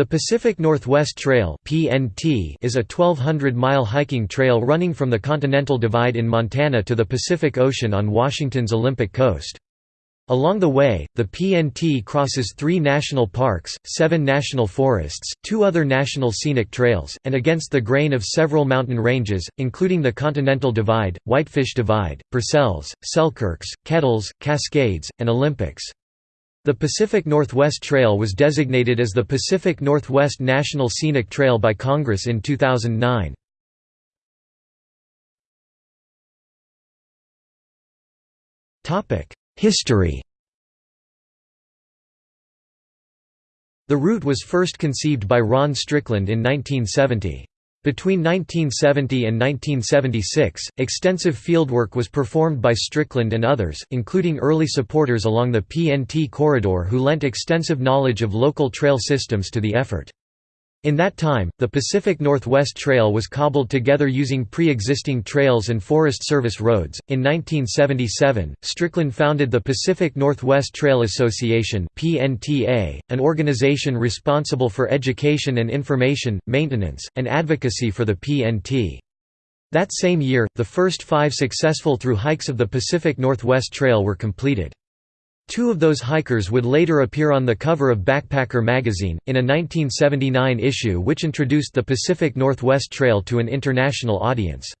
The Pacific Northwest Trail (PNT) is a 1200-mile hiking trail running from the Continental Divide in Montana to the Pacific Ocean on Washington's Olympic coast. Along the way, the PNT crosses three national parks, seven national forests, two other national scenic trails, and against the grain of several mountain ranges, including the Continental Divide, Whitefish Divide, Purcells, Selkirks, Kettles, Cascades, and Olympics. The Pacific Northwest Trail was designated as the Pacific Northwest National Scenic Trail by Congress in 2009. History The route was first conceived by Ron Strickland in 1970. Between 1970 and 1976, extensive fieldwork was performed by Strickland and others, including early supporters along the PNT corridor who lent extensive knowledge of local trail systems to the effort. In that time, the Pacific Northwest Trail was cobbled together using pre-existing trails and Forest Service roads. In 1977, Strickland founded the Pacific Northwest Trail Association an organization responsible for education and information, maintenance, and advocacy for the PNT. That same year, the first 5 successful through hikes of the Pacific Northwest Trail were completed. Two of those hikers would later appear on the cover of Backpacker magazine, in a 1979 issue which introduced the Pacific Northwest Trail to an international audience.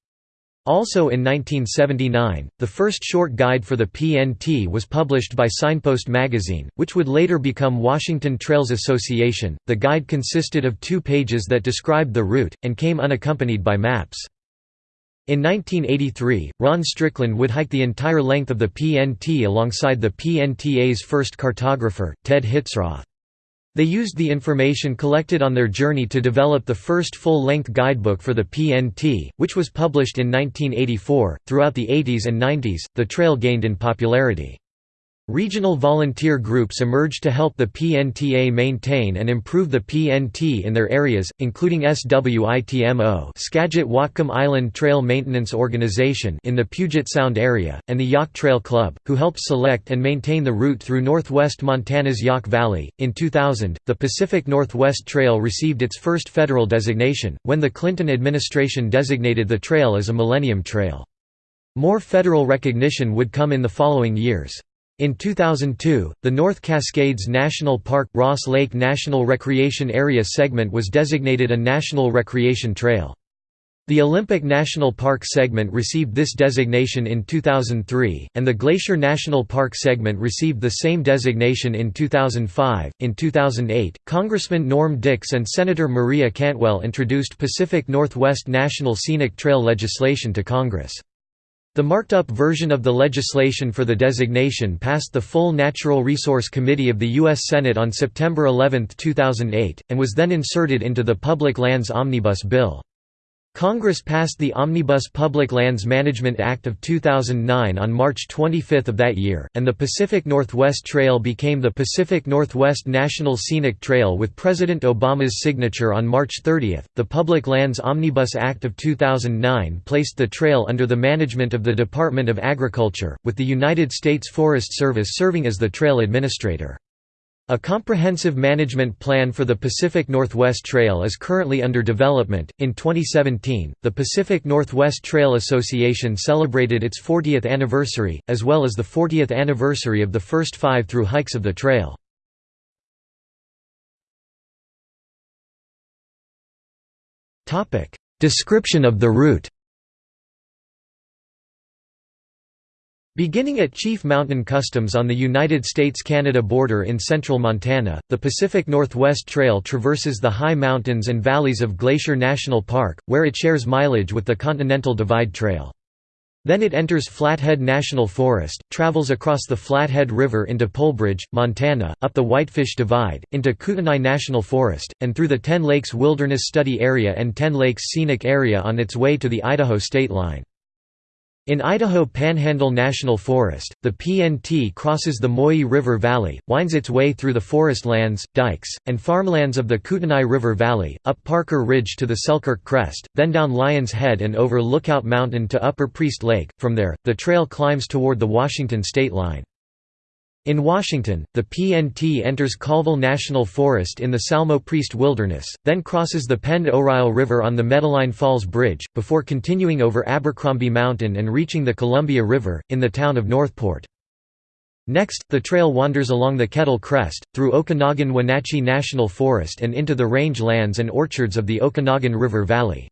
Also in 1979, the first short guide for the PNT was published by Signpost magazine, which would later become Washington Trails Association. The guide consisted of two pages that described the route, and came unaccompanied by maps. In 1983, Ron Strickland would hike the entire length of the PNT alongside the PNTA's first cartographer, Ted Hitzroth. They used the information collected on their journey to develop the first full-length guidebook for the PNT, which was published in 1984. Throughout the 80s and 90s, the trail gained in popularity. Regional volunteer groups emerged to help the PNTA maintain and improve the PNT in their areas, including SWITMO Skagit Whatcom Island Trail Maintenance Organization in the Puget Sound area, and the Yaak Trail Club, who helped select and maintain the route through northwest Montana's Yaak Valley. In 2000, the Pacific Northwest Trail received its first federal designation, when the Clinton administration designated the trail as a Millennium Trail. More federal recognition would come in the following years. In 2002, the North Cascades National Park Ross Lake National Recreation Area segment was designated a National Recreation Trail. The Olympic National Park segment received this designation in 2003, and the Glacier National Park segment received the same designation in 2005. In 2008, Congressman Norm Dicks and Senator Maria Cantwell introduced Pacific Northwest National Scenic Trail legislation to Congress. The marked-up version of the legislation for the designation passed the full Natural Resource Committee of the U.S. Senate on September 11, 2008, and was then inserted into the Public Lands Omnibus Bill. Congress passed the Omnibus Public Lands Management Act of 2009 on March 25 of that year, and the Pacific Northwest Trail became the Pacific Northwest National Scenic Trail with President Obama's signature on March 30. The Public Lands Omnibus Act of 2009 placed the trail under the management of the Department of Agriculture, with the United States Forest Service serving as the trail administrator. A comprehensive management plan for the Pacific Northwest Trail is currently under development. In 2017, the Pacific Northwest Trail Association celebrated its 40th anniversary, as well as the 40th anniversary of the first five through hikes of the trail. Description of the route Beginning at Chief Mountain Customs on the United States–Canada border in central Montana, the Pacific Northwest Trail traverses the high mountains and valleys of Glacier National Park, where it shares mileage with the Continental Divide Trail. Then it enters Flathead National Forest, travels across the Flathead River into Polebridge, Montana, up the Whitefish Divide, into Kootenai National Forest, and through the Ten Lakes Wilderness Study Area and Ten Lakes Scenic Area on its way to the Idaho state line. In Idaho Panhandle National Forest, the PNT crosses the Moyie River Valley, winds its way through the forest lands, dikes, and farmlands of the Kootenai River Valley, up Parker Ridge to the Selkirk Crest, then down Lion's Head and over Lookout Mountain to Upper Priest Lake. From there, the trail climbs toward the Washington state line. In Washington, the PNT enters Colville National Forest in the Salmo Priest Wilderness, then crosses the Pend Oreille River on the Metaline Falls Bridge, before continuing over Abercrombie Mountain and reaching the Columbia River, in the town of Northport. Next, the trail wanders along the Kettle Crest, through Okanogan-Wenatchee National Forest and into the range lands and orchards of the Okanogan River Valley.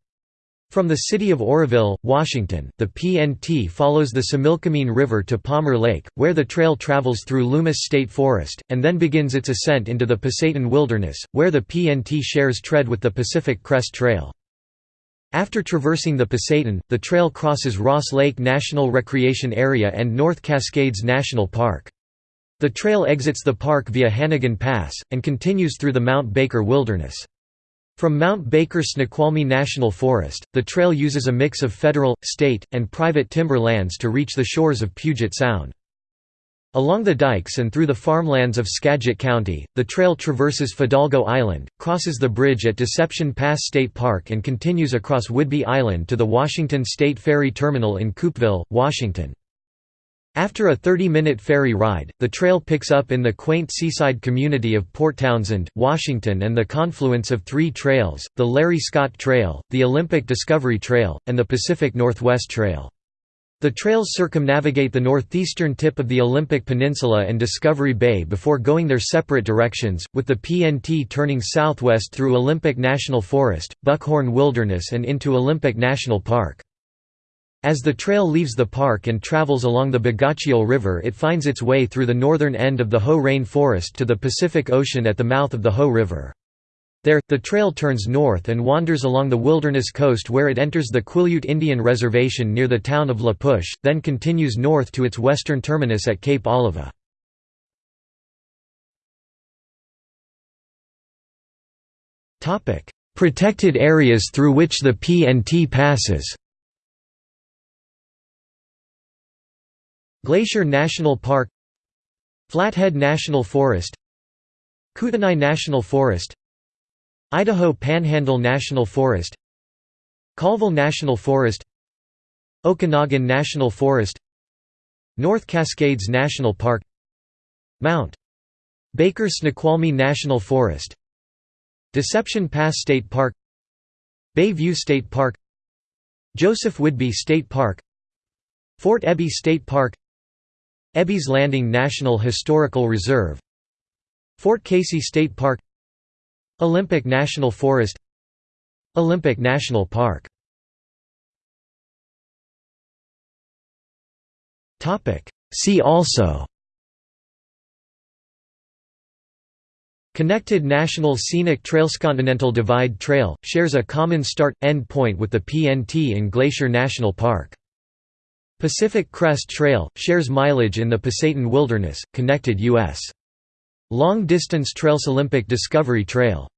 From the city of Oroville, Washington, the PNT follows the Similkameen River to Palmer Lake, where the trail travels through Loomis State Forest, and then begins its ascent into the Pasayten Wilderness, where the PNT shares tread with the Pacific Crest Trail. After traversing the Pasayten, the trail crosses Ross Lake National Recreation Area and North Cascades National Park. The trail exits the park via Hannegan Pass, and continues through the Mount Baker Wilderness. From Mount Baker Snoqualmie National Forest, the trail uses a mix of federal, state, and private timber lands to reach the shores of Puget Sound. Along the dikes and through the farmlands of Skagit County, the trail traverses Fidalgo Island, crosses the bridge at Deception Pass State Park and continues across Whidbey Island to the Washington State Ferry Terminal in Coupeville, Washington. After a 30-minute ferry ride, the trail picks up in the quaint seaside community of Port Townsend, Washington and the confluence of three trails, the Larry Scott Trail, the Olympic Discovery Trail, and the Pacific Northwest Trail. The trails circumnavigate the northeastern tip of the Olympic Peninsula and Discovery Bay before going their separate directions, with the PNT turning southwest through Olympic National Forest, Buckhorn Wilderness and into Olympic National Park. As the trail leaves the park and travels along the Bogachiel River it finds its way through the northern end of the Hoh Rain Forest to the Pacific Ocean at the mouth of the Hoh River. There, the trail turns north and wanders along the wilderness coast where it enters the Quileute Indian Reservation near the town of La Push, then continues north to its western terminus at Cape Alava. Protected areas through which the PNT passes Glacier National Park Flathead National Forest Kootenai National Forest Idaho Panhandle National Forest Colville National Forest Okanogan National Forest North Cascades National Park Mount Baker Snoqualmie National Forest Deception Pass State Park Bay View State Park Joseph Whidbey State Park Fort Ebey State Park Ebey's Landing National Historical Reserve Fort Casey State Park Olympic National Forest Olympic National Park. See also Connected National Scenic Trailscontinental Divide Trail, shares a common start-end point with the PNT in Glacier National Park Pacific Crest Trail, shares mileage in the Pasayten Wilderness, connected U.S. Long-distance trails Olympic Discovery Trail